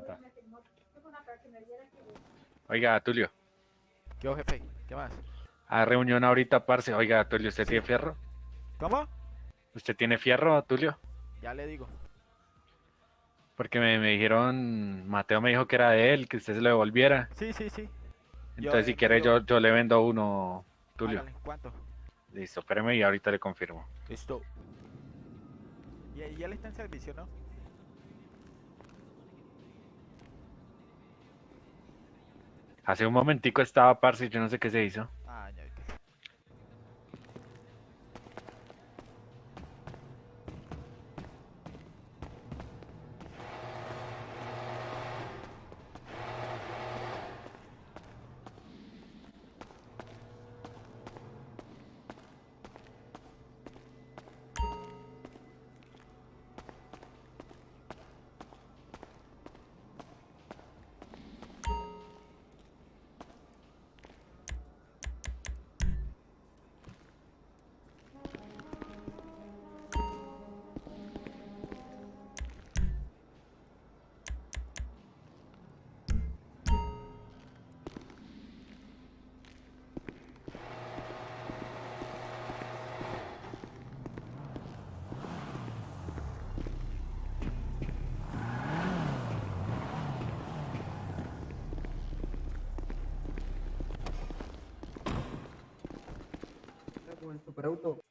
plata. Oiga, Tulio. Yo, jefe, ¿qué más? A reunión ahorita, parce. Oiga, Tulio, ¿usted tiene fierro? ¿Cómo? ¿Usted tiene fierro, Tulio? Ya le digo. Porque me, me dijeron, Mateo me dijo que era de él, que usted se lo devolviera. Sí, sí, sí. Entonces, si quiere, yo- yo, le vendo uno, Tulio. ¿Cuánto? Listo, espéreme y ahorita le confirmo. Listo. Y, y él está en servicio, ¿no? Hace un momentico estaba, parce, yo no sé qué se hizo. Superauto.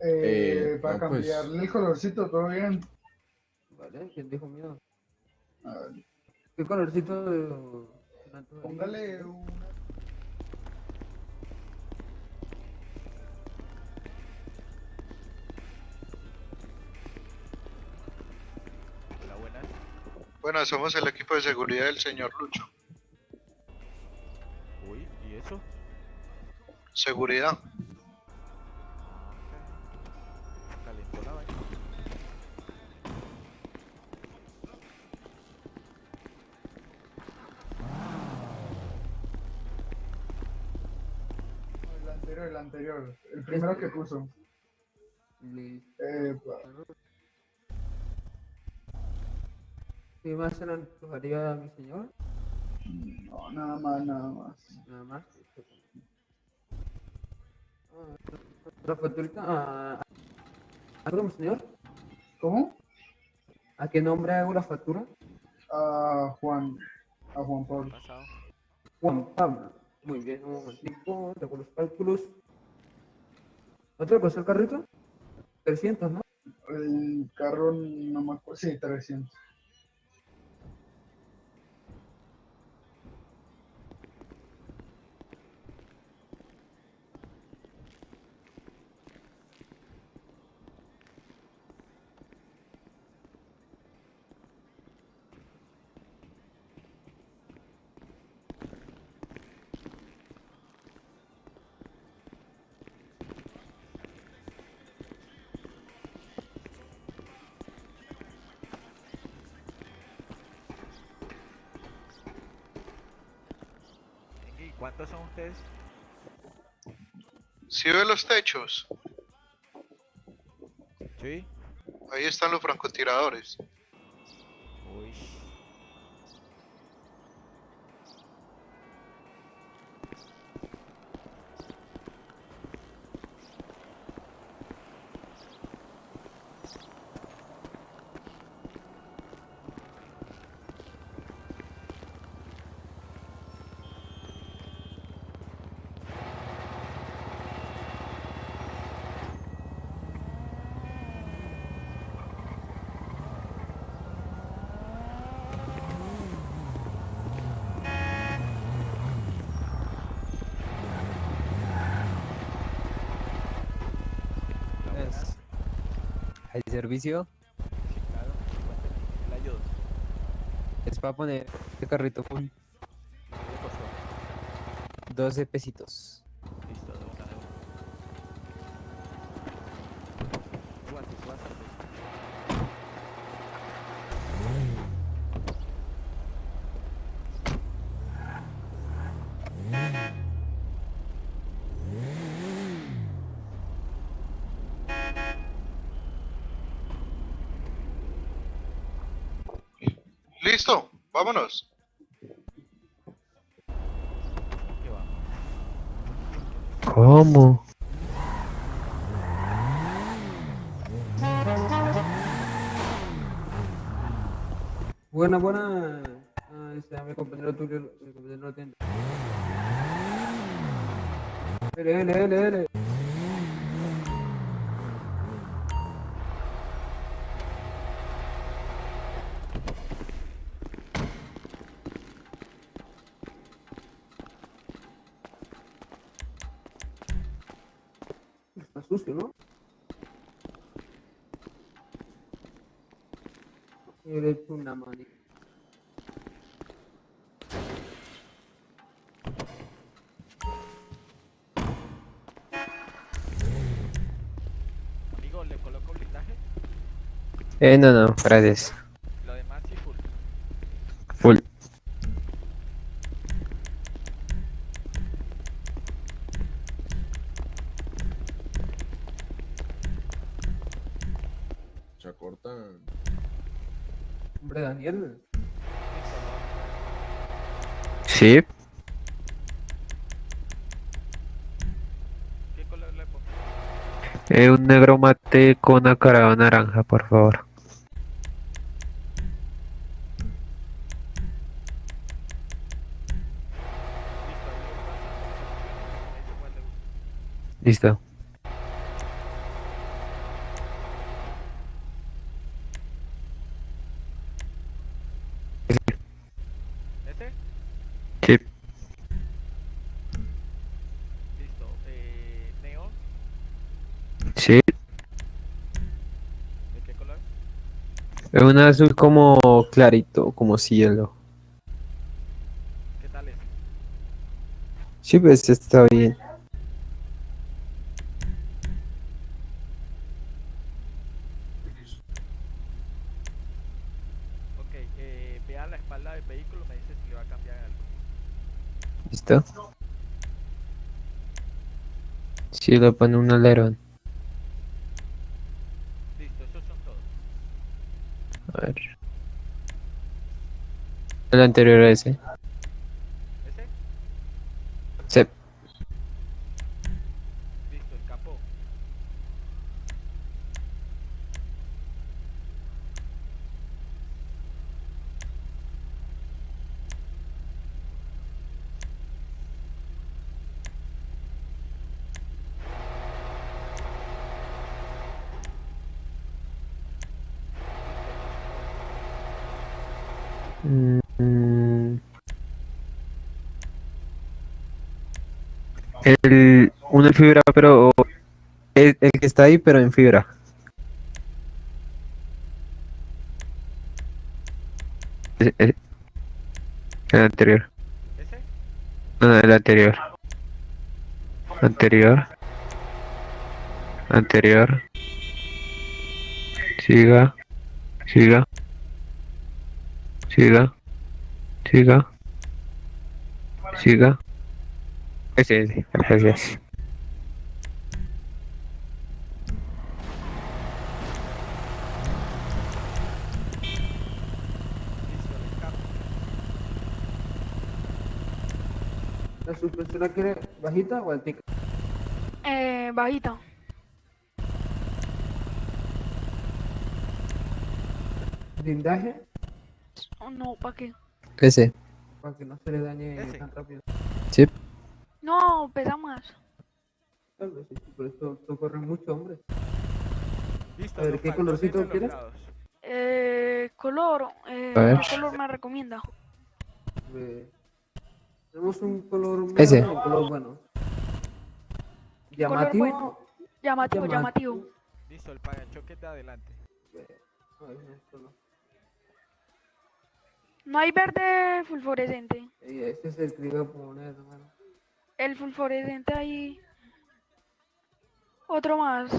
Eh, Eh, para no, pues- cambiarle el colorcito, todo bien. ¿Vale? ¿Quién dijo miedo? A ver, ¿Qué colorcito de... póngale una. Hola, buenas. Bueno, somos el equipo de seguridad del señor Lucho. Uy, ¿y eso? Seguridad. Primero que puso. Listo. Eh, pa- ¿Qué más se le antojaría a mi señor? no, nada más, nada más. Nada más. Ah, La facturita. ¿A, a, mi señor? ¿Cómo? ¿A qué nombre hago la factura? A Juan. A Juan Pablo. Juan Pablo. Muy bien, un momentico, tengo los cálculos. ¿Cuánto le costó el carrito? 300, ¿no? El carro no me acuerdo. Sí, 300. Cuántos son ustedes? Si ve los techos, Sí. ahí están los francotiradores. Servicio? Sí, claro. Cuénteme, ¿qué le ayudo? Es para poner el carrito full. ¿Qué le costó? 12 pesitos. ¿Listo? Vámonos. ¿Cómo? Buena, buena. Ah, este, mi compañero Tulio, mi compañero no atiende. L, L, L, L. Eh, no, no, gracias. Lo demás sí full. Full. Se cortan. Hombre, Daniel. Sí. ¿Qué color le pongo? Eh, un negro mate con acarado naranja, por favor. Listo, ahí le gusta. Me dice cuál le gusta. Listo. Sí. Listo. Eh, neón, Sí. ¿de qué color? Es un azul como clarito, como cielo. ¿Qué tal es? Sí, pues está bien. Ok, eh, vea la espalda del vehículo, me dice si le va a cambiar algo. ¿Listo? Sí, le pone un alerón. Listo, esos son todos. A ver. El anterior a ese. ¿Ese? Sí. Listo, el capó. Mm. El, uno en fibra, pero el, el que está ahí, pero en fibra. Ese- ese. El anterior. ¿Ese? No, el anterior. Anterior. Anterior. Siga. Siga. Siga. Siga. Siga. Ese, ese. Gracias. ¿La suspensión la quiere bajita o altica? Eh, bajita. Blindaje Oh, no, ¿para qué? Ese. para que no se le dañe Ese. tan rápido. No, pesa más. Tal vez sí, por esto, esto corre mucho, hombre. Listo, A ver, ¿qué colorcito quieres? Eh, color. Eh, A ver. ¿Qué color me recomienda? Eh, tenemos un color Ese. un color bueno. Llamativo. bueno. Llamativo, llamativo. Listo, el parachoques de adelante. Ay, no, esto no. No hay verde fulforescente. Este es el que iba a poner, hermano. El fulforescente ahí. Otro más.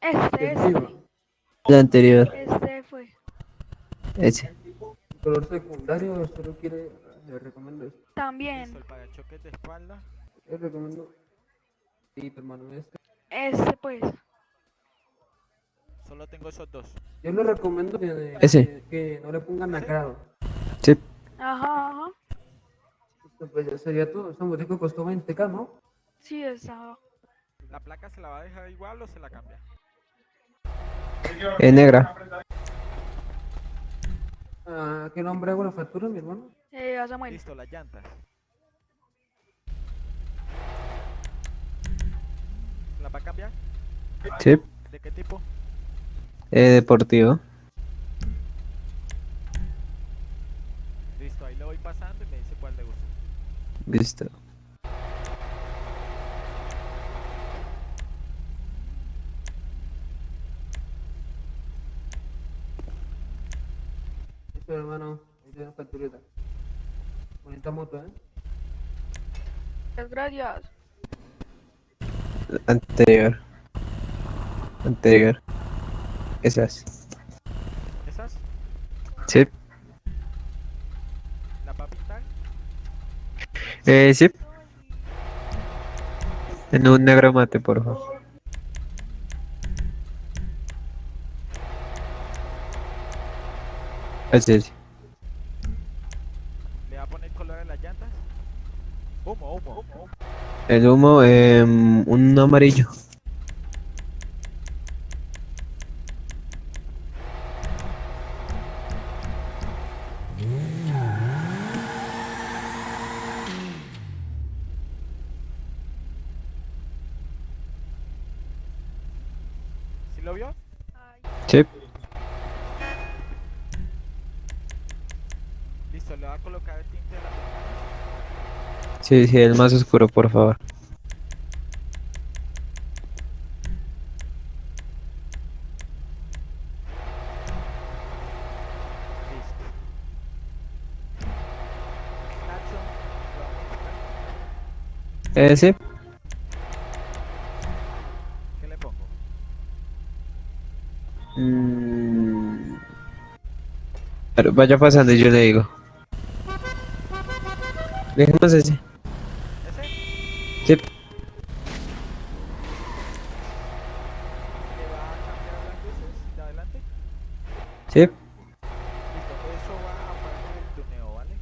Este, El viva. este. El anterior. Este fue. Ese. Color secundario, solo quiere. Le recomiendo este. También. El parachoques de espalda. Le recomiendo. Sí, hermano, este. Este pues. Solo tengo esos dos. Yo les recomiendo que, Ese. que no le pongan nacrado. Sí. Ajá, ajá. Esto, Pues ya sería todo. Esta motico costó 20k, ¿no? Sí, esa. ¿La placa se la va a dejar igual o se la cambia? Es negra. Ah, ¿Qué nombre hago la factura, mi hermano? Eh, Samuel. Listo, las llantas. ¿La va a cambiar? Sí. ¿De qué tipo? Eh, deportivo. Listo, ahí lo voy pasando y me dice cuál le gusta. Listo. Listo, hermano. Ahí facturita. Bonita moto, ¿eh? Muchas gracias. Anterior. Anterior. Esas. ¿Esas? Sí. ¿La va a pintar? Eh, sí. En un negro mate, por favor. Así es. ¿Le va a poner color a las llantas? Humo, humo. El humo, em, un amarillo. ¿Sí lo vio? Ay, Sí. Listo, le va a colocar el tinte de la ventana. Sí, sí, el más oscuro, por favor. Eh, sí. ¿Qué le pongo? Mm. Pero vaya pasando y yo le digo. Dejemos ese. ¿Ese? Sí. ¿Le va a cambiar las luces de adelante? Sí. Listo, eso va aparte del tuneo, ¿vale?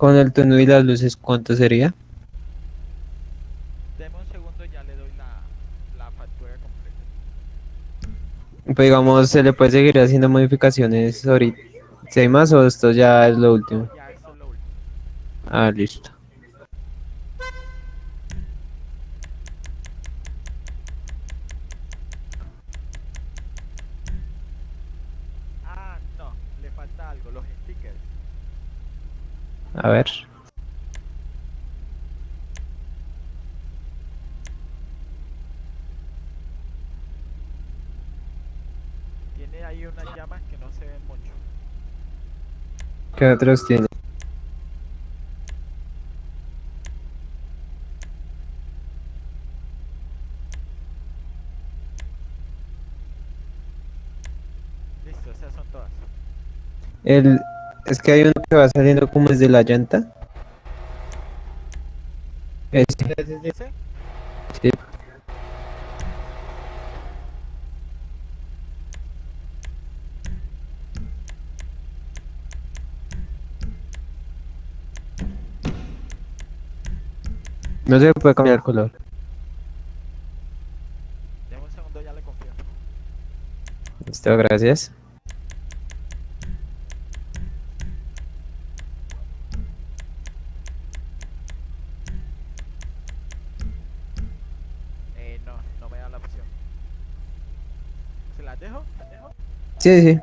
Con el tono y las luces, ¿cuánto sería? Deme un segundo, ya le doy la, la factura completa. Pues digamos, se le puede seguir haciendo modificaciones ahorita. Si hay más o esto ya es lo último. Ya, esto es lo último. Ah, listo. Ah, no, le falta algo, los stickers. A ver. Tiene ahí unas llamas que no se ven mucho. ¿Qué otros tiene? Listo, esas son todas. El, es que hay uno que va saliendo como desde la llanta. Este. ¿Ese? Sí. No se puede cambiar el color. Deme un segundo, ya le confío. Listo, gracias. Sí, sí.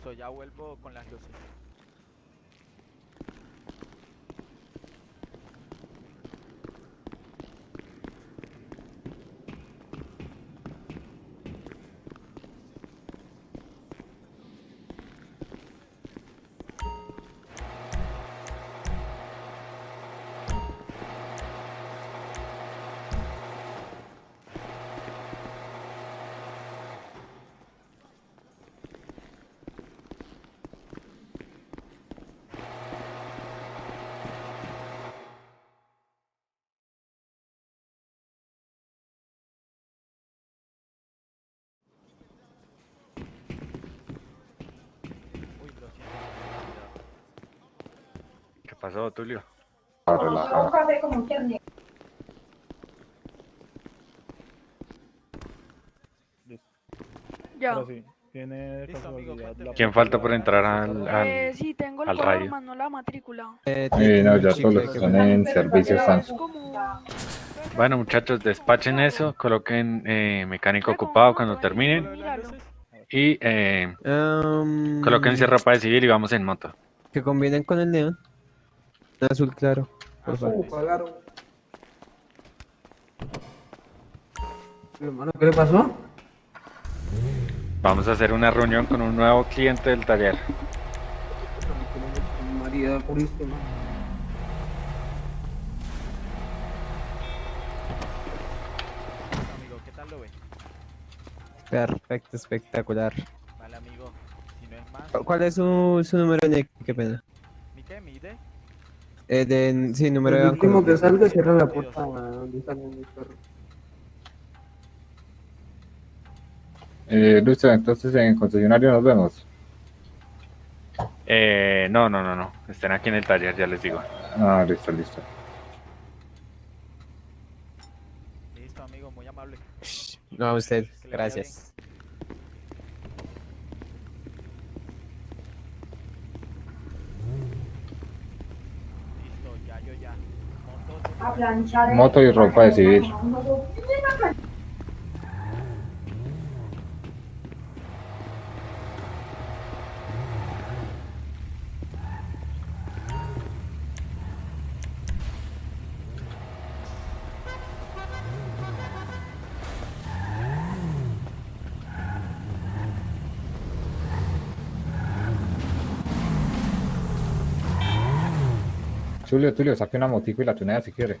Listo, ya vuelvo con las luces. ¿Qué pasó, Tulio? Ya. Cuénteme. la ¿Quién falta por entrar al, Eh, al- sí, tengo el rayo. más no la matrícula. Eh, Sí, no, ya todos los que que están poner. en servicio están. Bueno, muchachos, despachen eso, coloquen eh, mecánico ocupado cuando terminen y eh, Am, colóquense ropa de civil y vamos en moto. Que combinen con el neón. Azul claro. Por favor. Uh, pagaron. Hermano, ¿qué le pasó? Vamos a hacer una reunión con un nuevo cliente del taller. María Purísima. Amigo, ¿qué tal lo ve? Perfecto, espectacular. Vale, amigo. Si no es más, ¿Cuál es su, su número de NIC? Qué pena. ¿mi qué? ¿Mi ID? Eh, de, sí, número de El último que salga cierra la puerta donde salen mis perros. Eh, listo, entonces en el concesionario nos vemos. Eh, no, no, no, no. Estén aquí en el taller, ya les digo. Ah, listo, listo. Listo, amigo, muy amable. No, a usted. Gracias. Listo, ya, yo ya. Moto, y ropa de civil. Tulio, Tulio, saque una motico y la tunea si quiere.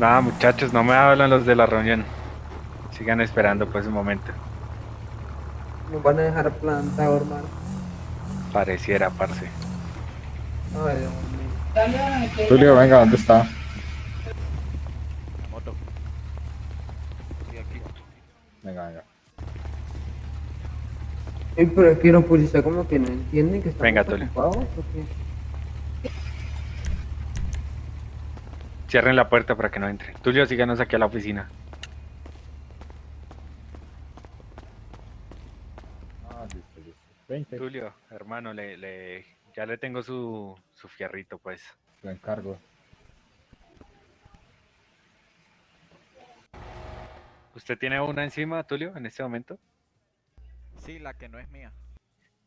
Nada, muchachos, no me hablan los de la reunión. Sigan esperando pues un momento. Nos van a dejar plantado, hermano. Pareciera, parce. Ay, Dios mío. Tulio, venga, ¿dónde está? La moto. Sí, aquí. Venga, venga. Ey, pero es que los policías como que no entienden que estamos Venga, Tulio. Cierren la puerta para que no entre. Tulio, síganos aquí a la oficina. Ah, listo, listo. 20, Tulio, hermano, le, le, ya le tengo su, su fierrito, pues. lo encargo. ¿Usted tiene una encima, Tulio, en este momento? Sí, la que no es mía.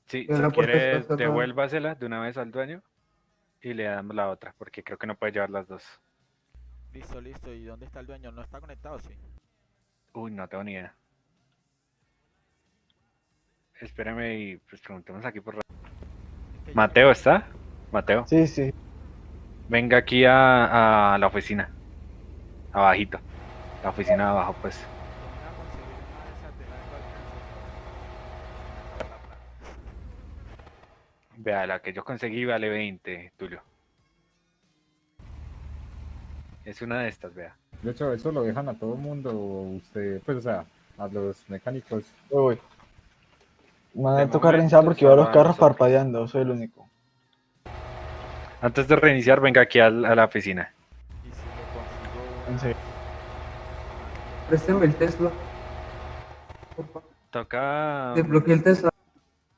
Sí, si quiere, devuélvasela de una vez al dueño y le damos la otra, porque creo que no puede llevar las dos. Listo, listo. ¿Y dónde está el dueño? ¿No está conectado? Sí. Uy, no tengo ni idea. Espérame y pues preguntemos aquí por... Mateo, ¿está? Mateo, Sí, sí. venga aquí a, a la oficina. Abajito. La oficina de abajo, pues. Yo me voy a conseguir una de esas de largo alcance. Vea, la que yo conseguí vale 20, Tulio. Es una de estas, vea. De hecho, eso lo dejan a todo mundo, usted, pues, o sea, a los mecánicos. Uy. Me De a tocar reiniciar porque veo los a carros nosotros. parpadeando, soy el único. Antes de reiniciar, venga aquí a, la oficina. Y si lo consigo. En serio. Présteme el Tesla. Toca. Desbloqueé el Tesla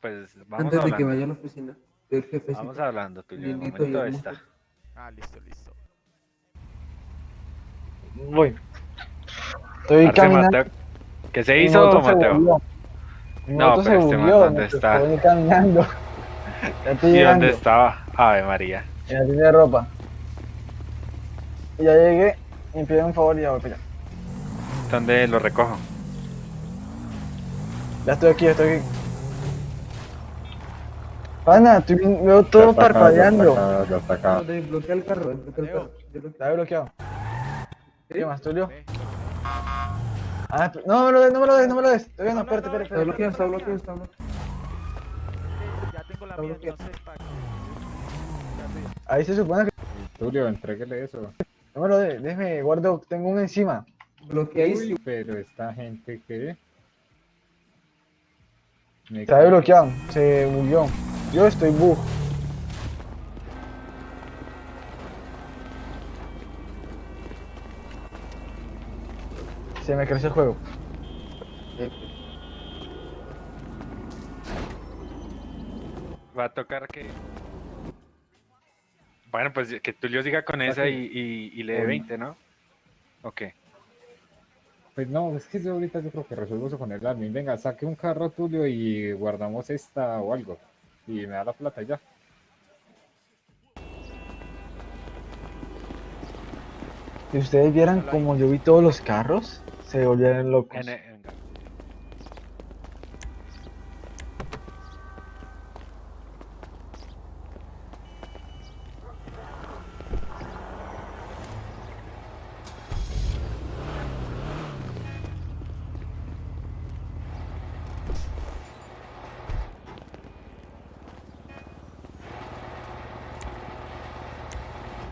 Pues vamos antes de que hablando. vaya a la oficina del jefe. Vamos hablando, tú. De momento está. Ah, listo, listo. Voy. Estoy Arce, caminando. Mateo. ¿Qué se hizo, Mateo? No, moto se pero este man, volvió, ¿dónde está? Estoy caminando. Ya estoy ¿Y llegando. dónde estaba? Ave María. En la tienda de ropa. Ya llegué y me piden un favor y ya voy para allá. ¿Dónde lo recojo? Ya estoy aquí, ya estoy aquí. Pana, estoy bien- veo todo está parpadeando. Está acá, ya está acá. Desbloquea el carro, desbloquea el carro. Está bloqueado. ¿Qué más, Tulio? Ah, no me lo des, no me lo des, no me lo des. Todavía no, espérate, espérate, Está bloqueado, está bloqueado, está bloqueado. Ya tengo la mía, entonces. Ahí se supone que. Tulio, entréguele eso. No me lo des, déjeme, guardo, tengo uno encima. Bloqueadísimo. Uy, pero esta gente que... Me Está bloqueado, se bugueó. Yo estoy bug. Se me creció el juego. Va a tocar que. Bueno, pues que Tulio siga con esa y, y, y le dé Uy. 20, ¿no? Ok. Pues no, es que yo ahorita yo creo que resuelvo eso con el admin. Venga, saque un carro Tulio y guardamos esta o algo. Y me da la plata y ya. Si ustedes vieran como yo vi todos los carros, se volvieron locos. En- venga.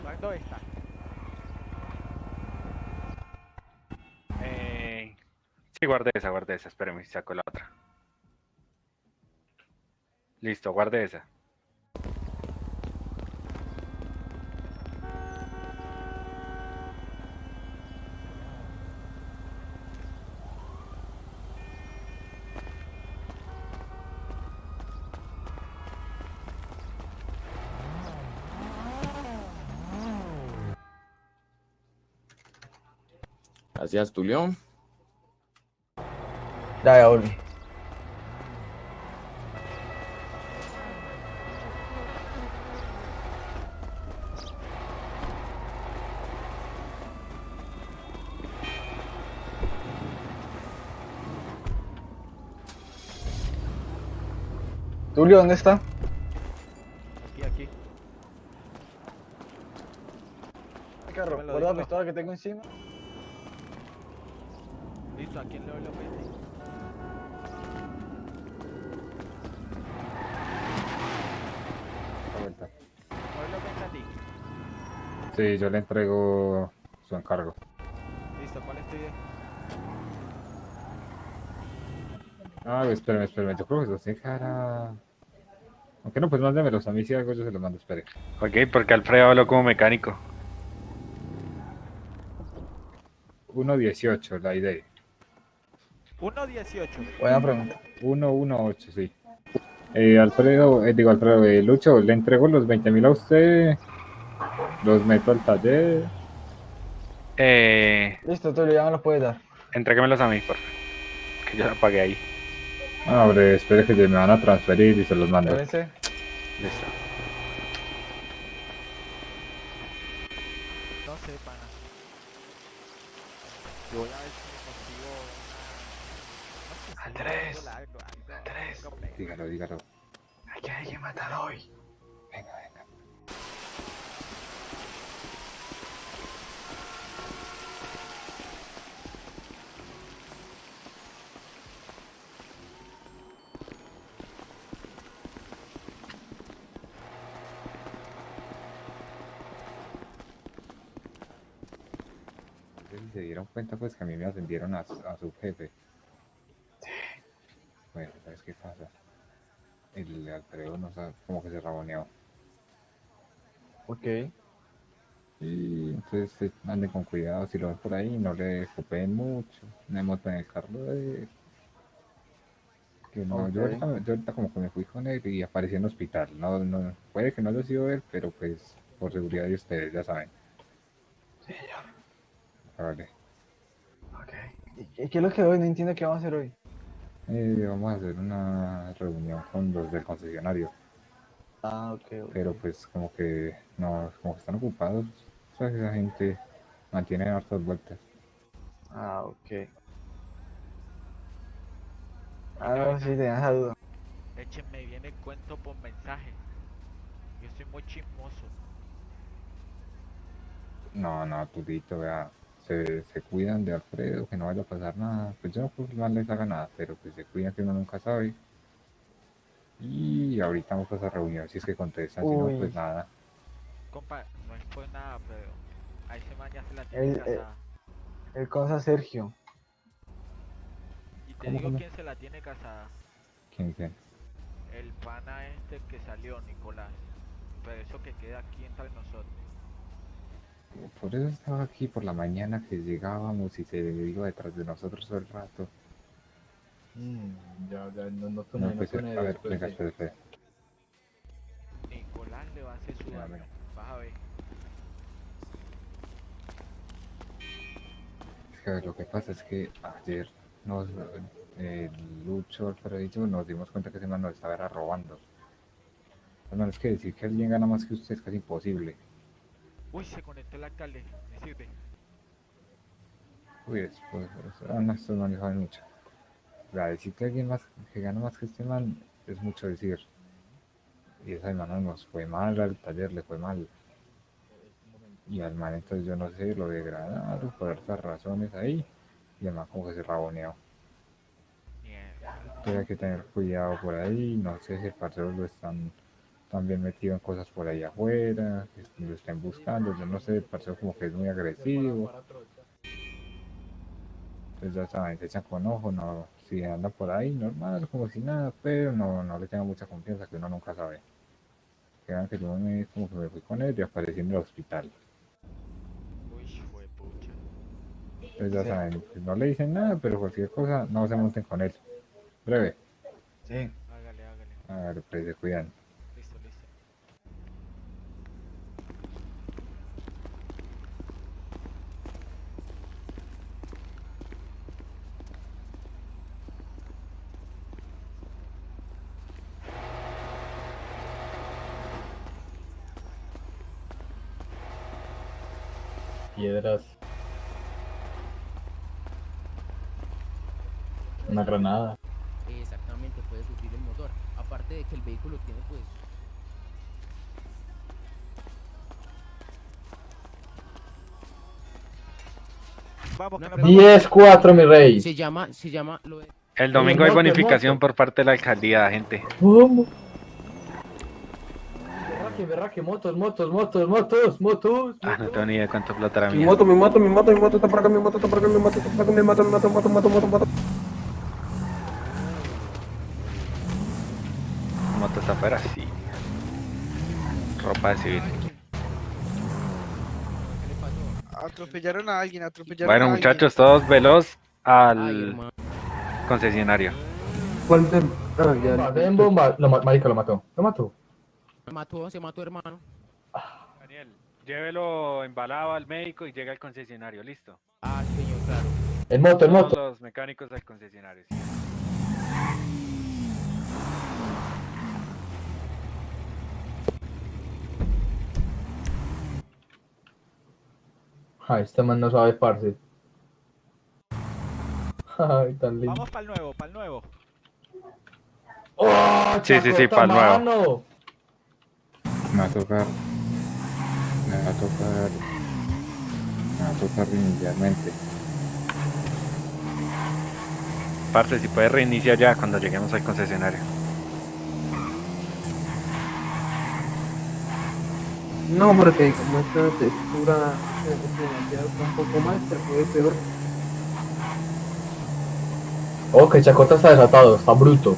¿Cuándo está? Eh, sí, guarde esa, guarde esa. Espérame, saco la otra. Listo, guarde esa. Gracias, Tulio. Ya, ya volví. Tulio, ¿dónde está? Aquí, aquí. El carro, guarda la pistola que tengo encima. Listo, ¿a quién le doy los 20? Sí, yo le entrego su encargo. Listo, ¿cuál estoy de? Ah, espérame, espérame. Yo creo que los dejará... Aunque no, pues mándemelos a mí si algo yo se los mando, espere. Ok, porque Alfredo habló como mecánico. 1.18, la idea. 1.18. Buena pregunta. 118, sí. Eh, Alfredo, eh, digo Alfredo, eh, Lucho, le entrego los 20.000 a usted. Los meto al taller. Eh, Listo, Tulio, ya me los puedes dar. entréguemelos a mí, por favor. Que yo la pagué ahí. Ah, hombre, espere que me van a transferir y se los mando. Listo. Se dieron cuenta pues que a mí me ascendieron a, su- a su jefe. Bueno, ¿sabes qué pasa? El Alfredo no sabe, como que se raboneó. Ok. Y entonces eh, anden con cuidado si lo ven por ahí, no le copeen mucho, no monten en el carro de. Que no, yo, ahorita, yo ahorita como que me fui con él y aparecí en el hospital. No, no, puede que no haya sido él, pero pues por seguridad de ustedes, ya saben. Vale. Ok. ¿Y y qué es lo que hoy? No entiendo qué vamos a hacer hoy. Eh, vamos a hacer una reunión con los del concesionario, Ah, ok, ok. pero pues como que no, como que están ocupados, o sea, esa gente mantiene hartas vueltas. Ah, ok. Ah, no, sí, tenía esa duda. Échenme bien el cuento por mensaje. Yo soy muy chismoso. No, no, Tudito, vea, se, se cuidan de Alfredo, que no vaya a pasar nada. Pues yo no pues, no les haga nada, pero pues se cuidan que uno nunca sabe. Y ahorita vamos a esa reunión, si es que contestan, si no, Uy. pues nada. Compa, no es por nada, pero a ese man ya se la tiene El- el- casada. El cosa Sergio. Y te ¿cómo, digo cómo? quién se la tiene casada. ¿Quién, quién? El pana este que salió, Nicolás. Pero eso que queda aquí entre nosotros. Por eso estaba aquí por la mañana que llegábamos y se iba detrás de nosotros todo el rato. Mm, ya, ya, no, no No, pues, a ver, venga, espera, espera. Nicolás le va a hacer su Ya, daño. Vas a ver. Es que, a ver, lo que pasa es que ayer nos, eh, Lucho, Alfredo y yo nos dimos cuenta que ese man nos estaba robando. Hermano, es que decir que alguien gana más que usted es casi imposible. Uy, se conectó el alcalde. Me sirve. Uy, después, pues, ah, no, estos saben mucho. Sea, decir que alguien más que gana más que este man es mucho decir. Y esa semana nos fue mal al taller, le fue mal. Y al man entonces yo no sé, lo degradaron por estas razones ahí. Y man como que se raboneó. Entonces hay que tener cuidado por ahí. No sé si el parcero lo están también metido en cosas por ahí afuera, que lo estén buscando. Yo no sé, parcero como que es muy agresivo. Entonces ya saben, se echan con ojo, no, si anda por ahí normal, como si nada, pero no, no le tengan mucha confianza que uno nunca sabe. Que vean que yo me, como que me fui con él y aparecí en el hospital. Uy, fue pucha. Entonces ya Sí. saben, no le dicen nada, pero cualquier cosa, no se monten con él. Breve, Sí. Hágale, hágale. ver, pues se cuidan. Listo, listo. Piedras. Una granada. Exactamente, puede sufrir el motor. Aparte de que el vehículo tiene pues... Vamos, Una que nos pregunta. vamos. 10-4, mi rey. Se llama, se llama... Lo de... El domingo hay bonificación por parte de la alcaldía, gente. ¿Cómo? Berraque, motos, motos, motos, motos, motos. Ah, no tengo ni idea de cuánto plata era Mi moto, mi moto, mi moto, mi moto está por acá, mi moto está por acá, mi moto está por acá, mi moto, mi moto, moto, moto, moto, moto. moto está afuera, sí. Ropa de civil. Atropellaron a alguien, atropellaron Bueno, a alguien. muchachos, todos veloz al concesionario. ¿Cuál ah, ya, lo mató. Lo mató. Se mató, se mató, hermano. Daniel, llévelo embalado al médico y llega al concesionario, listo. Ah, señor, claro. En moto, en Todos moto. los mecánicos al concesionario. sí. Ay, este man no sabe, parce. Ay, tan lindo. Vamos para el nuevo, para el nuevo. ¡Oh, Sí, sí, sí, chacota, pa'l nuevo. Me va a tocar, me va a tocar, me va a tocar inicialmente. Parce, si puede reiniciar ya cuando lleguemos al concesionario. No, porque como esta textura un poco más, se fue peor. Oh, que Chacota está desatado, está bruto.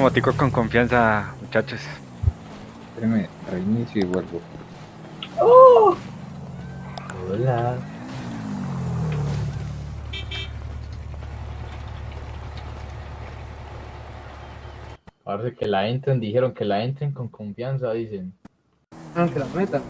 Motico con confianza, muchachos. Espérame, reinicio y vuelvo. Hola. Parece que la entren, dijeron que la entren con confianza, dicen. Ah, que la meta.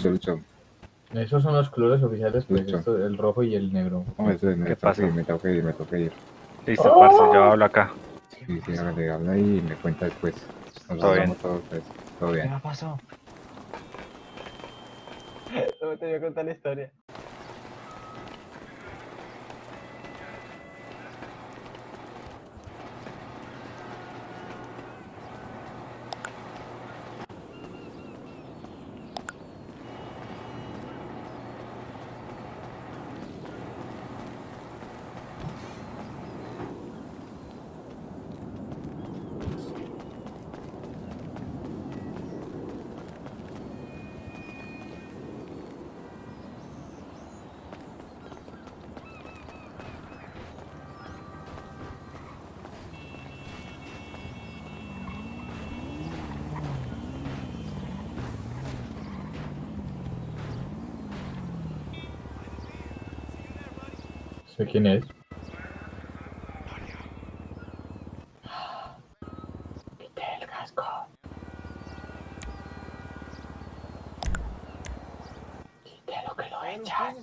Lucho. Esos son los colores oficiales, pues, esto, el rojo y el negro. No, eso me ¿Qué ir, me toca ir, me toca ir. Listo, parce, yo hablo acá. Sí, sí, hágale, habla y me cuenta después. Nos Todo hablamos todos, pues. Todo bien. pasó? No te voy a contar la historia. ¿Sé quién es? Quité el casco. Quité lo que lo echan.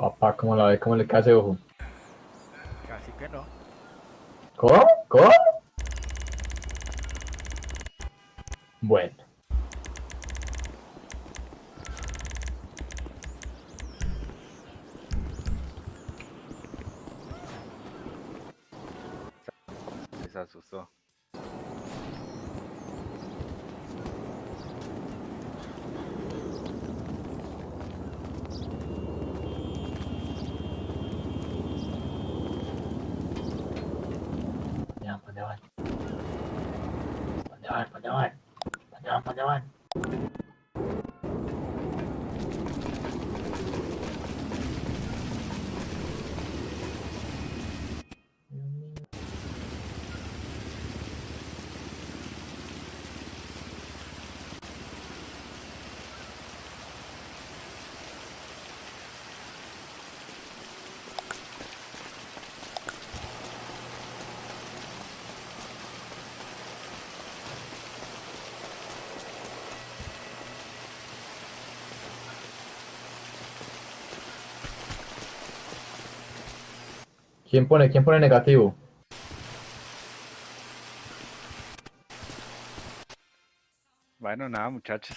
Papá, ¿cómo la ve? ¿Cómo le cae ese ojo? Casi que no. ¿Cómo? ¿Quién pone, quién pone negativo? Bueno, nada, muchachos.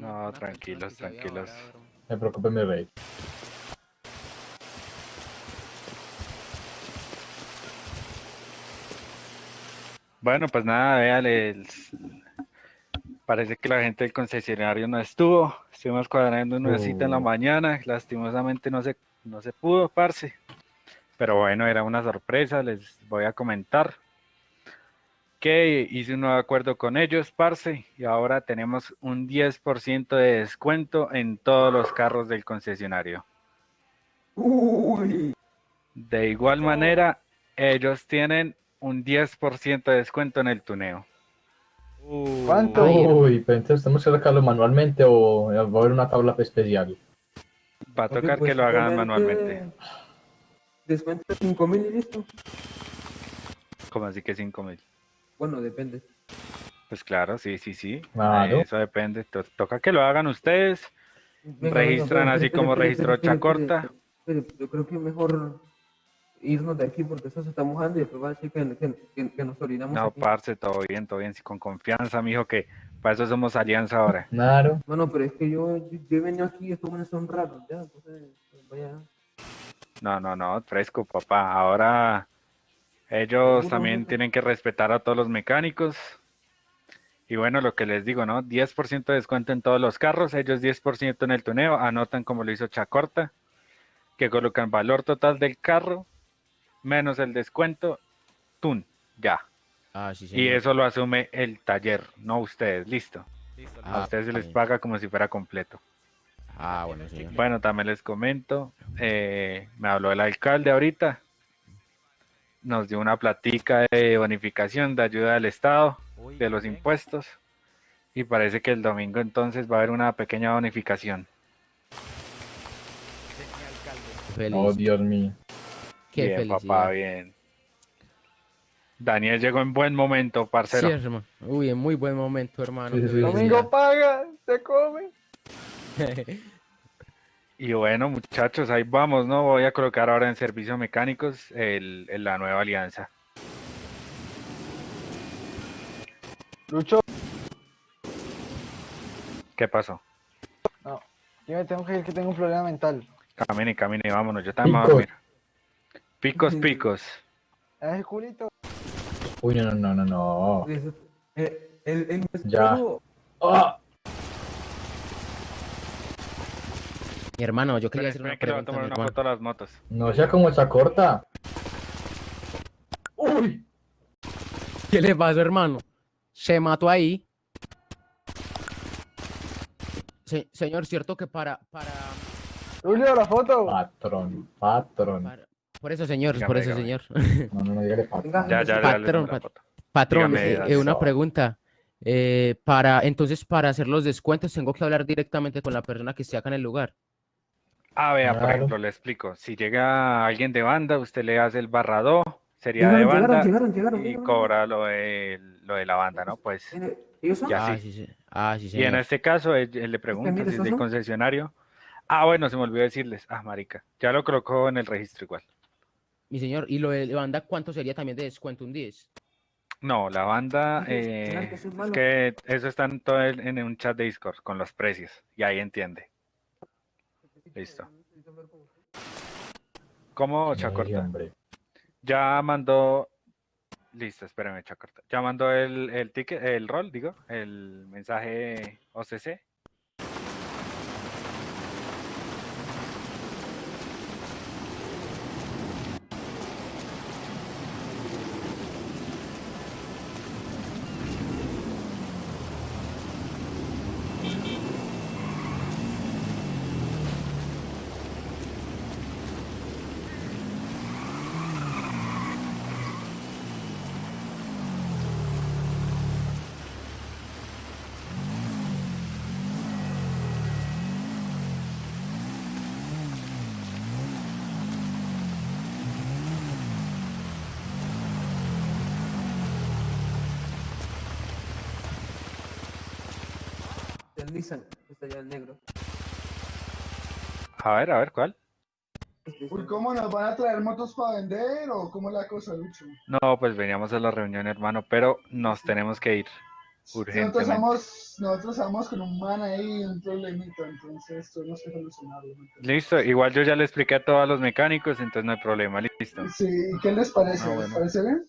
No, tranquilos, tranquilos. Me preocupe mi rey. Bueno, pues nada, véale. el- Parece que la gente del concesionario no estuvo. Estuvimos cuadrando una cita en la Oh. mañana. Lastimosamente no se, no se pudo, parce. Pero bueno, era una sorpresa. Les voy a comentar que hice un nuevo acuerdo con ellos, parce. Y ahora tenemos un 10% de descuento en todos los carros del concesionario. Uy. De igual manera, ellos tienen un 10% de descuento en el tuneo. ¿Cuánto? Uy, pero entonces tenemos que sacarlo manualmente o va a haber una tabla especial. Va a tocar pues que lo hagan manualmente. Descuento de 5 mil y listo. Como así que 5 mil? Bueno, depende. Pues claro, sí, sí, sí. Claro. Eso depende. To- toca que lo hagan ustedes. Venga, Registran venga, así como registró Chacorta. espere, Yo creo que mejor irnos de aquí porque eso se está mojando y después va a decir que, que, que- que nos orinamos No, aquí. parce, todo bien, todo bien. sí, Con confianza, mijo, que para eso somos alianza ahora. Claro. Bueno, pero es que yo, yo, yo he venido aquí y estos buenos son raros, ya, entonces, pues, vaya. No, no, no, fresco, papá. Ahora ellos también tienen que respetar a todos los mecánicos. Y bueno, lo que les digo, ¿no? 10% de descuento en todos los carros, ellos 10% en el tuneo, anotan como lo hizo Chacorta, que colocan valor total del carro menos el descuento, tun, ya. Ah, sí, Y eso lo asume el taller, no ustedes, listo. Listo, Ah, A ustedes se les paga como si fuera completo. Ah, bueno, señor. Bueno, también les comento, eh, me habló el alcalde ahorita, nos dio una platica de bonificación de ayuda del Estado, Uy, de los bien. impuestos, y parece que el domingo entonces va a haber una pequeña bonificación. Oh, Dios mío. Qué bien, felicidad. papá, bien. Daniel llegó en buen momento, Sí, parcero. hermano. Uy, en muy buen momento, hermano. Sí, sí, sí, sí. Domingo paga, se come. Y bueno, muchachos, ahí vamos, ¿no? Voy a colocar ahora en servicio mecánicos el, el- la nueva alianza. Lucho, ¿Qué pasó? yo me tengo que ir que tengo un problema mental. Camine, camine, vámonos, yo también me voy a dormir. Picos, picos. Es el culito. Uy, no, no, no, no. Eso- eh, el, el, Ya. Ah, Mi hermano, yo quería hacer una que pregunta, tomar una foto a las motos. no sea como esa corta. Uy. ¿Qué le pasó, hermano? Se mató ahí. Se- señor, cierto que para, para, Julio, la foto. Patrón, patrón. para- por eso, señor, Dígame, por eso, dígame. señor. No, no, no, dígale patrón. Ya, ya, ya, Patrón, foto. Patrón, Dígame, eh, eh, una eso. pregunta. Eh, para, entonces, para hacer los descuentos, tengo que hablar directamente con la persona que esté acá en el lugar. Ah, vea, por ejemplo, le explico. Si llega alguien de banda, usted le hace el barrado, sería de banda llegaron, llegaron, llegaron, y llegaron. cobra lo de, lo de la banda, ¿no? Pues ¿Ellos son? Ya ah, sí. sí, sí. Ah, sí, Y en este caso, él, él le pregunta si es ¿esos del concesionario. Ah, bueno, se me olvidó decirles. Ah, marica, ya lo colocó en el registro igual. Mi señor, ¿y lo de banda cuánto sería también de descuento? ¿Un 10? No, la banda, eh, claro que eso es que eso está en todo el- en un chat de Discord con los precios y ahí entiende. Listo. ¿Cómo, Chacorta? Ya mandó. Listo, espérame, Chacorta. Ya mandó el, el ticket, el rol, digo, el mensaje OCC. El negro. A ver, a ver, ¿cuál? Uy, ¿cómo nos van a traer motos para vender o cómo es la cosa, Lucho? No, pues veníamos a la reunión, hermano, pero nos tenemos que ir. Nosotros urgentemente. estamos, nosotros estamos con un man ahí, un problemita, entonces tuvimos que solucionarlo. Listo, igual yo ya le expliqué a todos los mecánicos, entonces no hay problema, listo. Sí, ¿y qué les parece? Ah, ¿Les parece bien?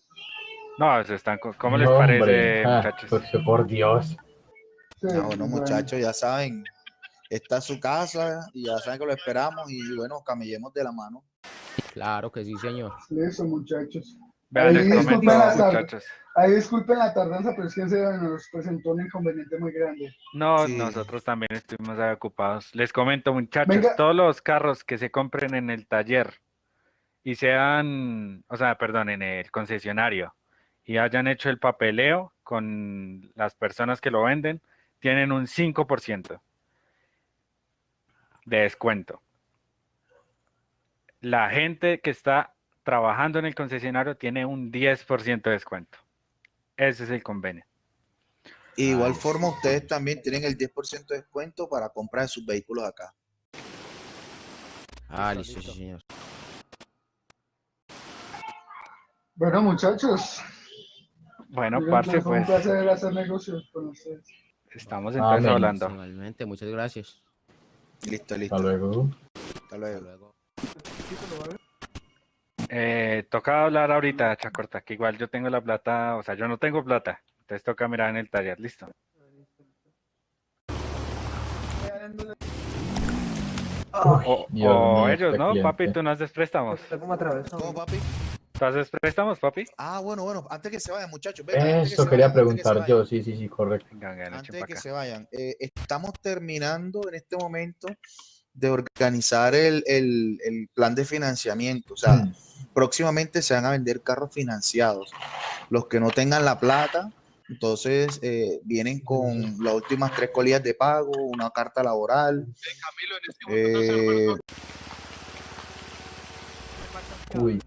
No, eso están, ¿cómo les parece, hombre, ah, muchachos? porque por Dios. Sí, Ah, bueno, bueno. muchachos, ya saben, esta es su casa y ya saben que lo esperamos y bueno, camellemos de la mano. Claro que sí, señor. Listo, muchachos. Vean, Ahí les comento, disculpen la muchachos. Ahí disculpen la tardanza, pero es que se nos presentó un inconveniente muy grande. No, Sí. nosotros también estuvimos ocupados. Les comento, muchachos, Venga. todos los carros que se compren en el taller y sean, o sea, perdón, en el concesionario y hayan hecho el papeleo con las personas que lo venden, tienen un 5% de descuento. La gente que está trabajando en el concesionario tiene un 10% de descuento. Ese es el convenio. Y de igual Ay, forma, ustedes también tienen el 10% de descuento para comprar sus vehículos acá. Ah, listo, sí, señor. Bueno, muchachos. Bueno, parce, fue un pues placer hacer negocios con ustedes. Estamos entonces Amén. hablando. Igualmente, muchas gracias. Listo, listo. Hasta luego. Hasta luego. luego. Eh, toca hablar ahorita, Chacorta, que igual yo tengo la plata, o sea, yo no tengo plata, entonces toca mirar en el taller, listo. O, Dios o mío, ellos, este ¿no? Papi, tú no haces préstamos. ¿Cómo, papi? ¿Tú haces préstamos, papi? Ah, bueno, bueno, antes que se vayan, muchachos. que Eso quería vayan, que preguntar yo, sí, sí, sí, correcto. Venga, venga, Antes de que acá. se vayan, eh, estamos terminando en este momento de organizar el, el- el plan de financiamiento. O sea, Mm. próximamente se van a vender carros financiados. Los que no tengan la plata, entonces eh, vienen con las últimas tres colillas de pago, una carta laboral. eh, Uy,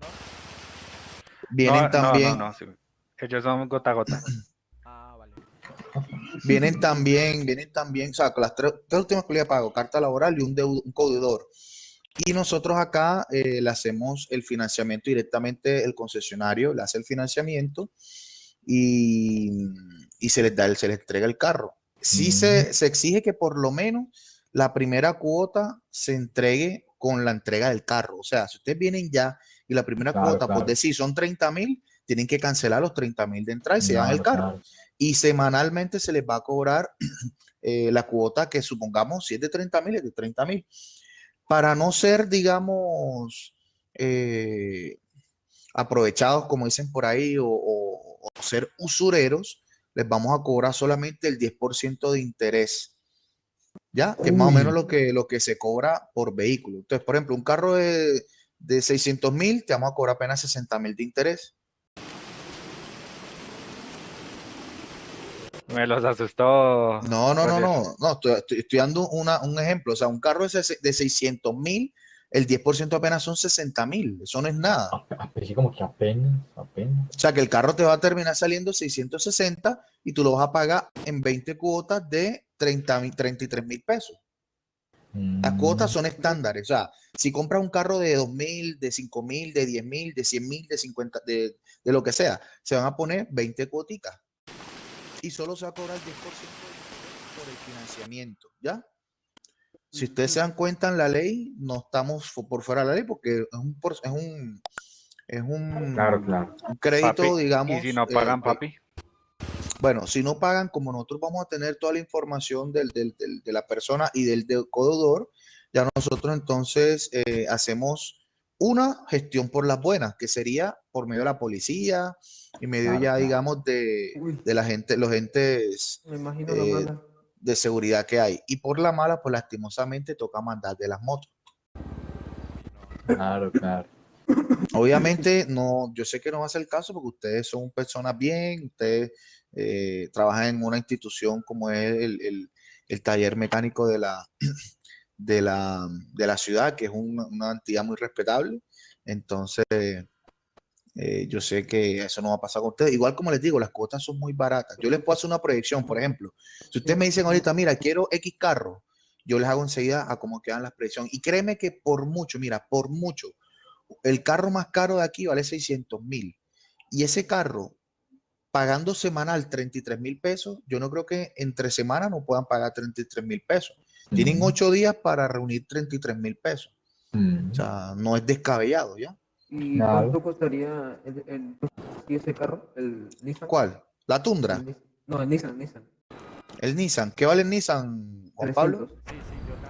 vienen No, también, no, no, sí. Ellos son gota a gota. Ah, vale. vienen también, vienen también, o sea, con las tres, tres últimas colillas de pago, carta laboral y un, deu- un deudor. Y nosotros acá eh, le hacemos el financiamiento directamente, el concesionario le hace el financiamiento y, y se les da, el- se les entrega el carro. Sí se, se exige que por lo menos la primera cuota se entregue con la entrega del carro. O sea, si ustedes vienen ya y la primera Claro, cuota, claro. por decir, son 30 mil, tienen que cancelar los 30 mil de entrada y se dan el carro. Y semanalmente se les va a cobrar eh, la cuota que supongamos, si es de 30 mil, es de 30 mil. Para no ser, digamos, eh, aprovechados, como dicen por ahí, o, o- o ser usureros, les vamos a cobrar solamente el 10% de interés. ¿Ya? Que es más o menos lo que, lo que se cobra por vehículo. Entonces, por ejemplo, un carro de, de 600 mil, te vamos a cobrar apenas 60 mil de interés. Me los asustó. No, no, no, no, no, estoy, estoy- estoy dando una, un ejemplo. O sea, un carro de, de 600 mil, el 10% apenas son 60 mil. Eso no es nada. Ah, pero sí, como que apenas, apenas. O sea, que el carro te va a terminar saliendo 660 y tú lo vas a pagar en 20 cuotas de 30 mil, 33 mil pesos. Las Mm, cuotas son estándares. O sea, si compras un carro de 2 mil, de 5 mil, de 10 mil, de 100 mil, de 50, de, de lo que sea, se van a poner 20 cuoticas. Y solo se va a cobrar el 10% por el financiamiento, ¿ya? Si ustedes se dan cuenta en la ley, no estamos por fuera de la ley porque es un, es un, es un, Claro, claro. un crédito, Papi, digamos. Y si no eh, pagan, eh, papi. Bueno, si no pagan, como nosotros vamos a tener toda la información del, del- del- de la persona y del deudor, ya nosotros entonces eh, hacemos una gestión por las buenas, que sería por medio de la policía y medio Claro, ya, claro. digamos, de, la gente, los entes eh, de seguridad que hay. Y por la mala, pues lastimosamente toca mandar de las motos. Claro, claro. Obviamente, no, yo sé que no va a ser el caso porque ustedes son personas bien, ustedes eh, trabajan en una institución como es el, el- taller mecánico de la, de la, de la ciudad, que es una, una entidad muy respetable. Entonces, eh, yo sé que eso no va a pasar con ustedes. Igual como les digo, las cuotas son muy baratas. Yo les puedo hacer una proyección, por ejemplo. Si ustedes me dicen ahorita, mira, quiero X carro, yo les hago enseguida a cómo quedan las proyecciones. Y créeme que por mucho, mira, por mucho, el carro más caro de aquí vale 600 mil. Y ese carro, pagando semanal 33 mil pesos, yo no creo que entre semanas no puedan pagar 33 mil pesos. Tienen ocho días para reunir 33 mil pesos. O sea, no es descabellado, ¿ya? ¿Y cuánto costaría el, el- sí, ese carro? ¿El Nissan? ¿Cuál? ¿La Tundra? El No, el Nissan, Nissan. El Nissan. ¿Qué vale el Nissan, Juan Pablo?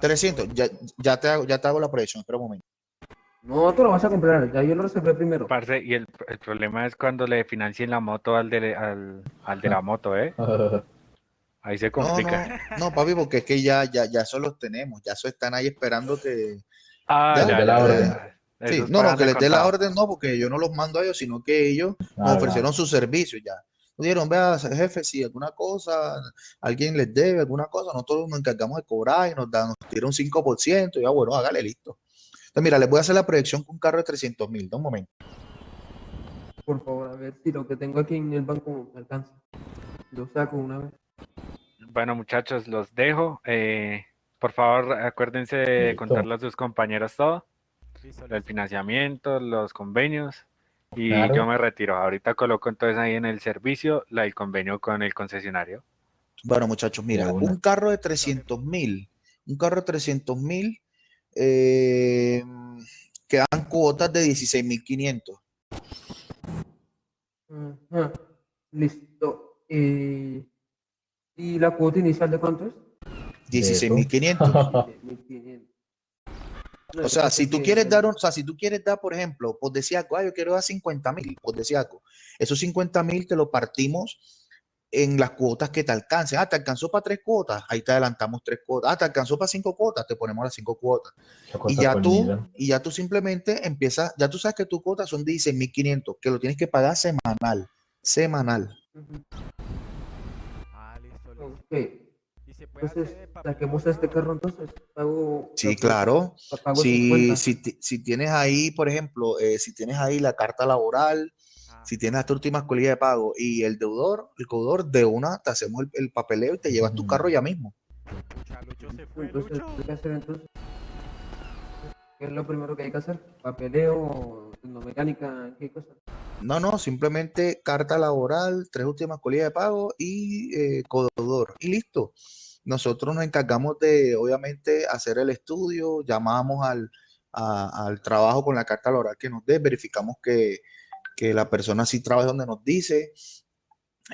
300. 300. Ya, ya, te hago, ya te hago la proyección. Espera un momento. No, tú lo vas a comprar, ya yo lo reservé primero. Parce, y el, el problema es cuando le financien la moto al de, al, al de la moto, ¿eh? Ahí se complica. no, no, papi, porque es que ya, ya, ya eso los tenemos. Ya eso están ahí esperando que. Ah, Ya, la orden. Sí, no, no, que les dé la orden, no, porque yo no los mando a ellos, sino que ellos nos Claro, ofrecieron sus servicios ya. Nos Dijeron, vea, jefe, si alguna cosa, alguien les debe alguna cosa, nosotros nos encargamos de cobrar y nos dan, nos un 5%, y ya, bueno, hágale, listo. Entonces, mira, les voy a hacer la proyección con un carro de 300 mil, un momento. Por favor, a ver si lo que tengo aquí en el banco me alcanza. Lo saco una vez. Bueno, muchachos, los dejo. Eh, por favor, acuérdense de Listo. contarle a sus compañeros todo, Listo, el financiamiento, los convenios. Y Claro. yo me retiro. Ahorita coloco entonces ahí en el servicio la, el convenio con el concesionario. Bueno, muchachos, mira, un carro de 300 mil, un carro de 300 mil, eh, quedan cuotas de 16 mil 500. Ajá, Listo. Eh, ¿Y la cuota inicial de cuánto es? 16 Eso. mil 500. 1.500. No, O sea, si tú quieres dar, un- o sea, si tú quieres dar, por ejemplo, pues decía "Ah, yo quiero dar 50 mil, pues decía. Esos 50 mil te lo partimos en las cuotas que te alcancen. Ah, te alcanzó para tres cuotas, ahí te adelantamos tres cuotas. Ah, te alcanzó para cinco cuotas, te ponemos las cinco cuotas. Y ya tú, y ya tú simplemente empiezas, ya tú sabes que tus cuotas son 16.500, que lo tienes que pagar semanal, semanal. Ah, listo, listo. Ok. Y se puede Entonces, saquemos este carro entonces. Pago. Sí, claro. Pago Si, 50. si, si tienes ahí, por ejemplo, eh, si tienes ahí la carta laboral, si tienes esta última colilla de pago y el deudor, el deudor de una, te hacemos el, el papeleo y te llevas tu Mm. carro ya mismo. Lucha, Lucho se fue, Entonces, Lucho. ¿qué hay que hacer entonces? ¿Qué es lo primero que hay que hacer? ¿Papeleo? ¿Tecnomecánica? ¿Qué cosa? No, no, simplemente carta laboral, tres últimas colillas de pago y eh, codeudor. Y listo. Nosotros nos encargamos de, obviamente, hacer el estudio, llamamos al, a- al trabajo con la carta laboral que nos dé, verificamos que, que la persona sí trabaja donde nos dice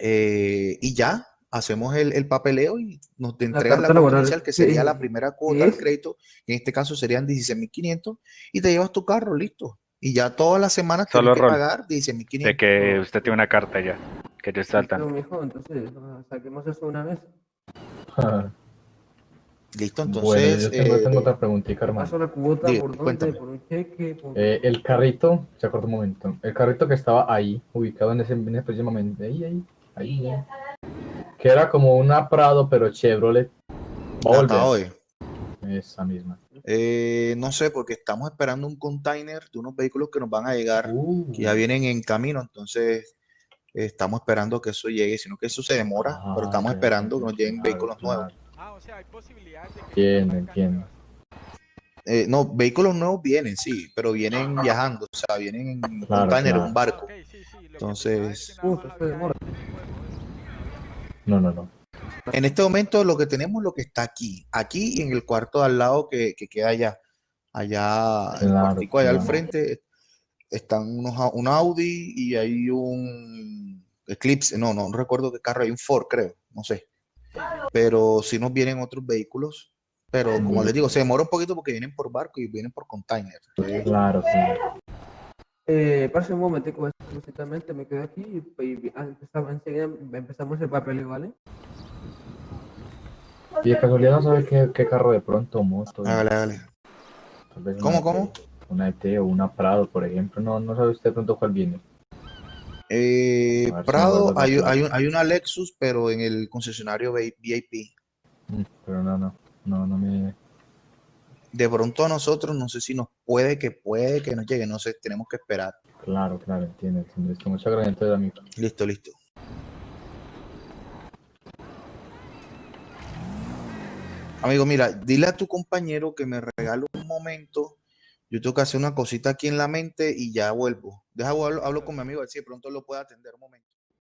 eh, y ya, hacemos el, el papeleo y nos te entregan la inicial, que sería la ¿qué- primera cuota del crédito, que en este caso serían 16.500 y te llevas tu carro, listo. Y ya todas las semanas Solo tienes que rol. pagar De 16.500. que usted tiene una carta ya, que tanto. mijo, entonces ah, saquemos eso una vez. Listo, Bueno, entonces. yo tengo, eh, tengo otra preguntita, hermano. Paso la cuota, Diga, ¿por dónde? cuéntame. ¿Por un cheque? Por... Eh, el carrito, se acuerda un momento, el carrito que estaba ahí, ubicado en ese, en ese preciso momento, ahí, ahí, ahí, ahí, que era como una Prado, pero Chevrolet. hoy. Esa misma. Eh, no sé, porque estamos esperando un container de unos vehículos que nos van a llegar, Uh, que ya vienen en camino, entonces eh, estamos esperando que eso llegue, sino que eso se demora, ah, pero estamos ya, esperando que nos lleguen vehículos nuevos. Ah, o sea, hay posibilidades de que Entiendo, vengan entiendo. Eh, no, vehículos nuevos vienen, sí, pero vienen viajando, o sea, vienen en un Claro, container, claro. un barco. Ok, sí, sí, lo que Entonces- es que. No, no, no. En este momento lo que tenemos es lo que está aquí, aquí y en el cuarto de al lado que, que queda allá, allá, el Claro, cuartico allá al frente, están unos, un Audi y hay un Eclipse, no, no recuerdo qué carro, hay un Ford creo, no sé, pero si nos vienen otros vehículos, pero como les digo, se demora un poquito porque vienen por barco y vienen por container. Claro, claro. Eh, parce, un momentico, exclusivamente me quedo aquí y, y- ah, empezamos, enseguida empezamos el papeleo, ¿vale? Y de casualidad no sabe qué, qué carro de pronto, moto. Hágale, hágale. tal vez una ¿Cómo, ET, cómo? Una ET o una Prado, por ejemplo. No, no sabe usted de pronto cuál viene. Eh, si Prado, hay, hay, hay una Lexus, pero en el concesionario VIP. Mm, Pero no, no. No, no me. de pronto a nosotros, no sé si nos puede, que puede, que nos llegue, no sé, tenemos que esperar. Claro, claro, entiendo. entiendo. Listo, muchas gracias, entonces, amigo. Listo, listo. Amigo, mira, dile a tu compañero que me regale un momento. Yo tengo que hacer una cosita aquí en la mente y ya vuelvo. Deja, hablo, hablo con mi amigo, a si de pronto lo puede atender un momento.